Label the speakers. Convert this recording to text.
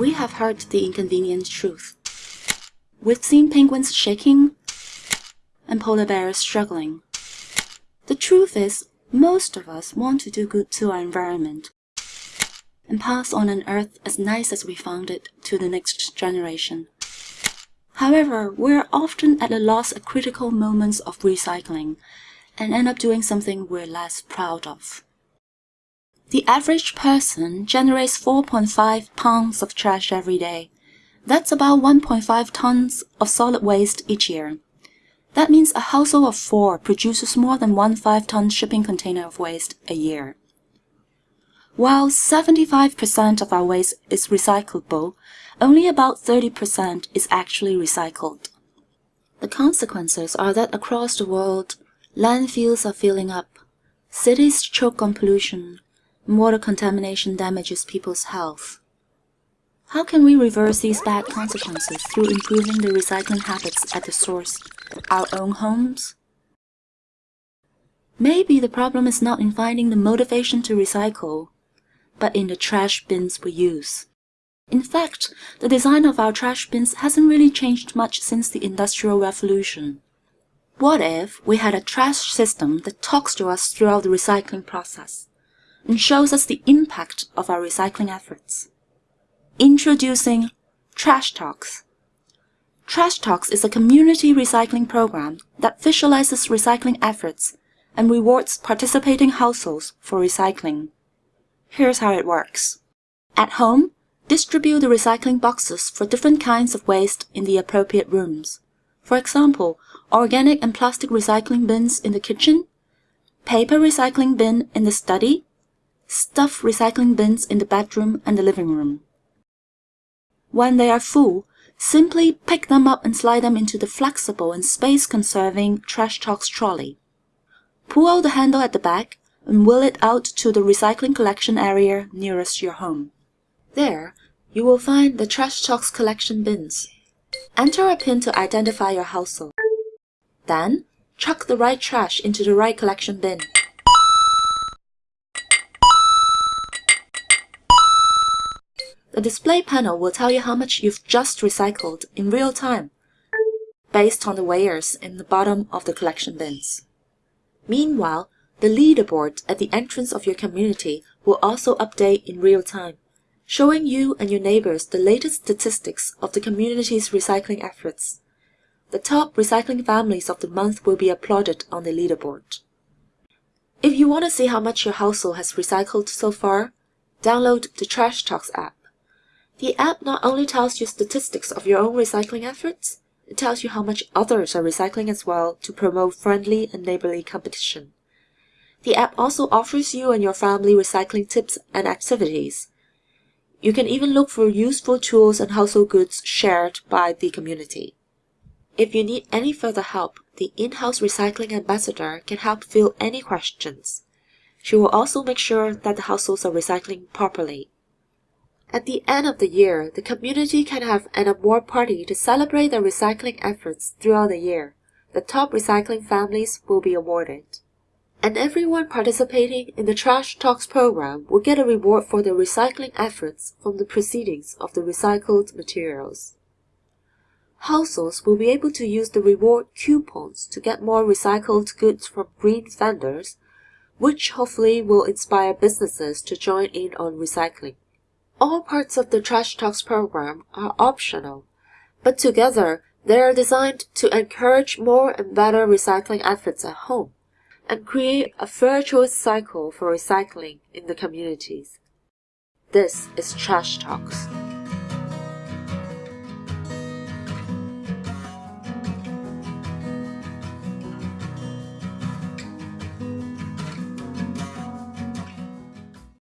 Speaker 1: we have heard the inconvenient truth. We've seen penguins shaking and polar bears struggling. The truth is, most of us want to do good to our environment and pass on an earth as nice as we found it to the next generation. However, we're often at a loss at critical moments of recycling and end up doing something we're less proud of. The average person generates 4.5 pounds of trash every day. That's about 1.5 tons of solid waste each year. That means a household of four produces more than one 5-ton shipping container of waste a year. While 75% of our waste is recyclable, only about 30% is actually recycled. The consequences are that across the world, landfills are filling up, cities choke on pollution, water contamination damages people's health. How can we reverse these bad consequences through improving the recycling habits at the source, our own homes? Maybe the problem is not in finding the motivation to recycle, but in the trash bins we use. In fact, the design of our trash bins hasn't really changed much since the Industrial Revolution. What if we had a trash system that talks to us throughout the recycling process? And shows us the impact of our recycling efforts. Introducing Trash Talks. Trash Talks is a community recycling program that visualizes recycling efforts and rewards participating households for recycling. Here's how it works. At home, distribute the recycling boxes for different kinds of waste in the appropriate rooms. For example, organic and plastic recycling bins in the kitchen, paper recycling bin in the study, Stuff recycling bins in the bedroom and the living room. When they are full, simply pick them up and slide them into the flexible and space-conserving Trash Talks trolley. Pull out the handle at the back and wheel it out to the recycling collection area nearest your home. There, you will find the Trash Talks collection bins. Enter a PIN to identify your household. Then, chuck the right trash into the right collection bin. The display panel will tell you how much you've just recycled in real time, based on the weighers in the bottom of the collection bins. Meanwhile, the leaderboard at the entrance of your community will also update in real time, showing you and your neighbors the latest statistics of the community's recycling efforts. The top recycling families of the month will be applauded on the leaderboard. If you want to see how much your household has recycled so far, download the Trash Talks app. The app not only tells you statistics of your own recycling efforts, it tells you how much others are recycling as well to promote friendly and neighborly competition. The app also offers you and your family recycling tips and activities. You can even look for useful tools and household goods shared by the community. If you need any further help, the in-house recycling ambassador can help fill any questions. She will also make sure that the households are recycling properly. At the end of the year, the community can have an award party to celebrate their recycling efforts throughout the year. The top recycling families will be awarded. And everyone participating in the Trash Talks program will get a reward for their recycling efforts from the proceedings of the recycled materials. Households will be able to use the reward coupons to get more recycled goods from green vendors, which hopefully will inspire businesses to join in on recycling. All parts of the Trash Talks program are optional, but together they are designed to encourage more and better recycling efforts at home and create a virtuous cycle for recycling in the communities. This is Trash Talks.